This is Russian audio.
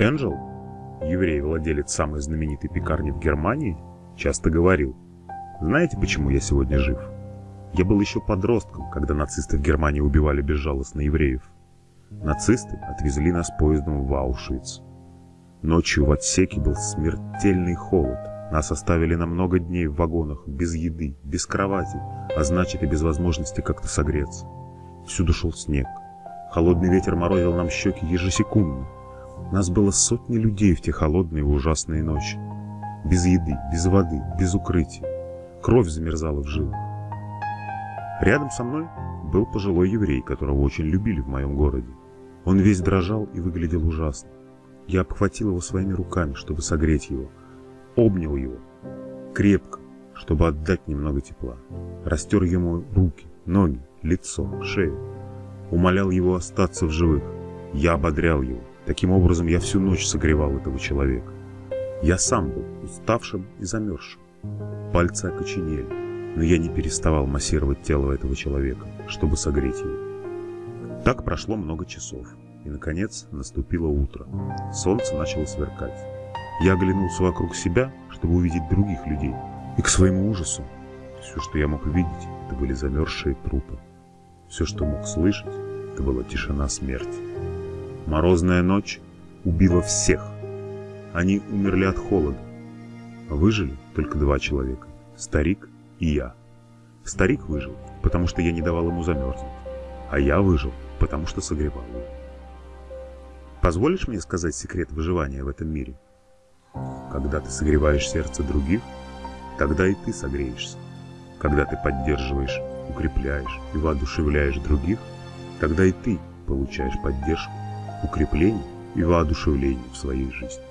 Энджел, еврей-владелец самой знаменитой пекарни в Германии, часто говорил, «Знаете, почему я сегодня жив? Я был еще подростком, когда нацисты в Германии убивали безжалостно евреев. Нацисты отвезли нас поездом в Аушвиц. Ночью в отсеке был смертельный холод. Нас оставили на много дней в вагонах, без еды, без кровати, а значит и без возможности как-то согреться. Всюду шел снег. Холодный ветер морозил нам щеки ежесекундно. Нас было сотни людей в те холодные и ужасные ночи. Без еды, без воды, без укрытия. Кровь замерзала в жилах. Рядом со мной был пожилой еврей, которого очень любили в моем городе. Он весь дрожал и выглядел ужасно. Я обхватил его своими руками, чтобы согреть его. Обнял его. Крепко, чтобы отдать немного тепла. Растер ему руки, ноги, лицо, шею. Умолял его остаться в живых. Я ободрял его. Таким образом, я всю ночь согревал этого человека. Я сам был уставшим и замерзшим. Пальцы окоченели, но я не переставал массировать тело этого человека, чтобы согреть его. Так прошло много часов, и, наконец, наступило утро. Солнце начало сверкать. Я оглянулся вокруг себя, чтобы увидеть других людей, и к своему ужасу все, что я мог увидеть, это были замерзшие трупы. Все, что мог слышать, это была тишина смерти. Морозная ночь убила всех. Они умерли от холода. Выжили только два человека – старик и я. Старик выжил, потому что я не давал ему замерзнуть, а я выжил, потому что согревал его. Позволишь мне сказать секрет выживания в этом мире? Когда ты согреваешь сердце других, тогда и ты согреешься. Когда ты поддерживаешь, укрепляешь и воодушевляешь других, тогда и ты получаешь поддержку, укрепление и воодушевление в своей жизни.